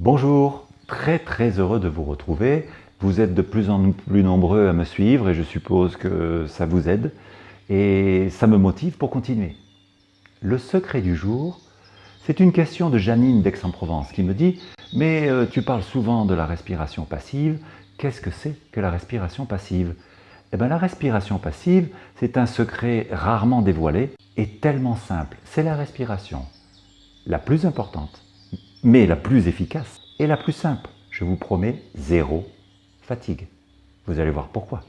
Bonjour, très très heureux de vous retrouver. Vous êtes de plus en plus nombreux à me suivre et je suppose que ça vous aide et ça me motive pour continuer. Le secret du jour, c'est une question de Janine d'Aix-en-Provence qui me dit « Mais euh, tu parles souvent de la respiration passive, qu'est-ce que c'est que la respiration passive ?» Eh bien la respiration passive, c'est un secret rarement dévoilé et tellement simple. C'est la respiration la plus importante mais la plus efficace et la plus simple. Je vous promets zéro fatigue. Vous allez voir pourquoi.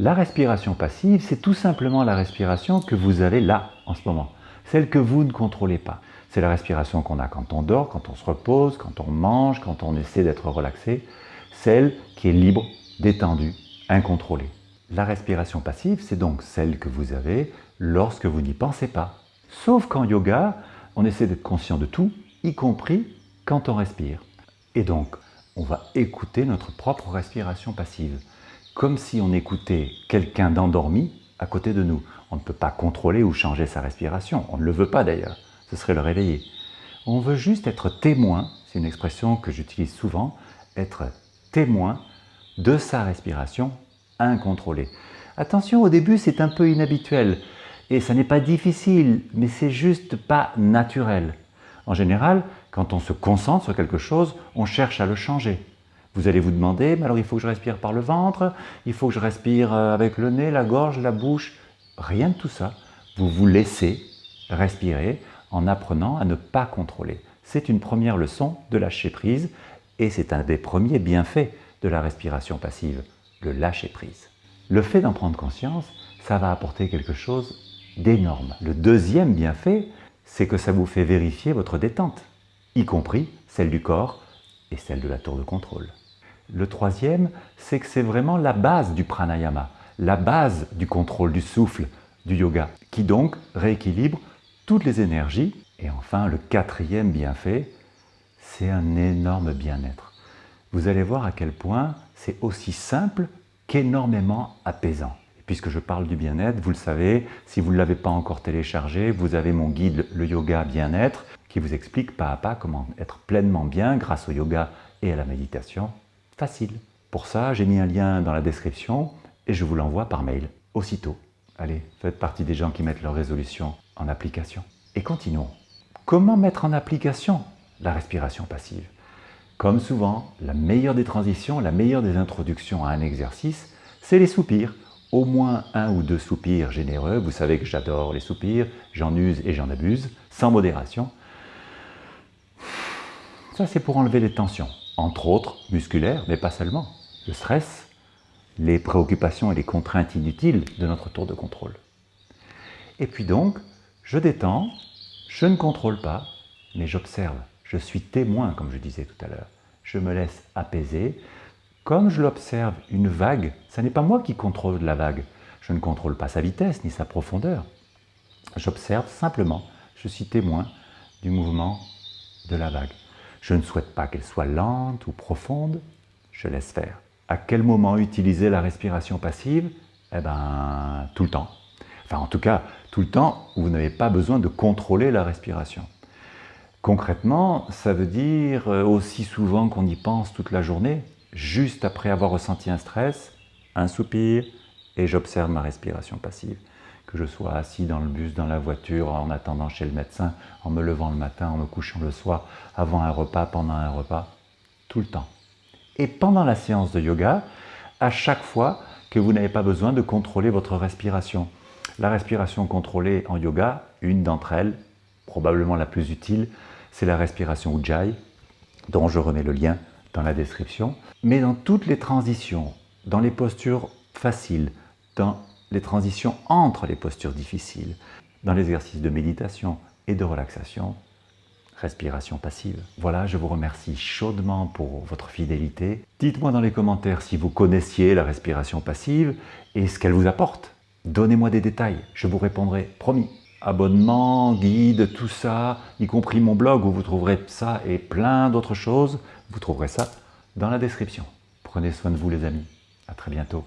La respiration passive, c'est tout simplement la respiration que vous avez là, en ce moment. Celle que vous ne contrôlez pas. C'est la respiration qu'on a quand on dort, quand on se repose, quand on mange, quand on essaie d'être relaxé. Celle qui est libre, détendue, incontrôlée. La respiration passive, c'est donc celle que vous avez lorsque vous n'y pensez pas. Sauf qu'en yoga, on essaie d'être conscient de tout, y compris quand on respire. Et donc, on va écouter notre propre respiration passive, comme si on écoutait quelqu'un d'endormi à côté de nous. On ne peut pas contrôler ou changer sa respiration, on ne le veut pas d'ailleurs, ce serait le réveiller. On veut juste être témoin, c'est une expression que j'utilise souvent, être témoin de sa respiration incontrôlée. Attention, au début c'est un peu inhabituel, et ça n'est pas difficile, mais c'est juste pas naturel. En général, quand on se concentre sur quelque chose, on cherche à le changer. Vous allez vous demander, mais alors il faut que je respire par le ventre, il faut que je respire euh, avec le nez, la gorge, la bouche. Rien de tout ça. Vous vous laissez respirer en apprenant à ne pas contrôler. C'est une première leçon de lâcher prise et c'est un des premiers bienfaits de la respiration passive, le lâcher prise. Le fait d'en prendre conscience, ça va apporter quelque chose d'énorme. Le deuxième bienfait, c'est que ça vous fait vérifier votre détente, y compris celle du corps et celle de la tour de contrôle. Le troisième, c'est que c'est vraiment la base du pranayama, la base du contrôle du souffle, du yoga, qui donc rééquilibre toutes les énergies. Et enfin, le quatrième bienfait, c'est un énorme bien-être. Vous allez voir à quel point c'est aussi simple qu'énormément apaisant puisque je parle du bien-être, vous le savez, si vous ne l'avez pas encore téléchargé, vous avez mon guide « Le yoga bien-être » qui vous explique pas à pas comment être pleinement bien grâce au yoga et à la méditation. Facile. Pour ça, j'ai mis un lien dans la description et je vous l'envoie par mail, aussitôt. Allez, faites partie des gens qui mettent leurs résolutions en application. Et continuons. Comment mettre en application la respiration passive? Comme souvent, la meilleure des transitions, la meilleure des introductions à un exercice, c'est les soupirs au moins un ou deux soupirs généreux. Vous savez que j'adore les soupirs, j'en use et j'en abuse, sans modération. Ça, c'est pour enlever les tensions, entre autres musculaires, mais pas seulement. Le stress, les préoccupations et les contraintes inutiles de notre tour de contrôle. Et puis donc, je détends, je ne contrôle pas, mais j'observe. Je suis témoin, comme je disais tout à l'heure. Je me laisse apaiser, comme je l'observe, une vague, ce n'est pas moi qui contrôle la vague. Je ne contrôle pas sa vitesse ni sa profondeur. J'observe simplement, je suis témoin du mouvement de la vague. Je ne souhaite pas qu'elle soit lente ou profonde, je laisse faire. À quel moment utiliser la respiration passive? Eh bien, tout le temps. Enfin, en tout cas, tout le temps vous n'avez pas besoin de contrôler la respiration. Concrètement, ça veut dire euh, aussi souvent qu'on y pense toute la journée, juste après avoir ressenti un stress, un soupir, et j'observe ma respiration passive. Que je sois assis dans le bus, dans la voiture, en attendant chez le médecin, en me levant le matin, en me couchant le soir, avant un repas, pendant un repas, tout le temps. Et pendant la séance de yoga, à chaque fois que vous n'avez pas besoin de contrôler votre respiration. La respiration contrôlée en yoga, une d'entre elles, probablement la plus utile, c'est la respiration Ujjayi, dont je remets le lien la description, mais dans toutes les transitions, dans les postures faciles, dans les transitions entre les postures difficiles, dans l'exercice de méditation et de relaxation, respiration passive. Voilà, je vous remercie chaudement pour votre fidélité. Dites-moi dans les commentaires si vous connaissiez la respiration passive et ce qu'elle vous apporte. Donnez-moi des détails, je vous répondrai, promis. Abonnement, guide, tout ça, y compris mon blog où vous trouverez ça et plein d'autres choses. Vous trouverez ça dans la description. Prenez soin de vous les amis. À très bientôt.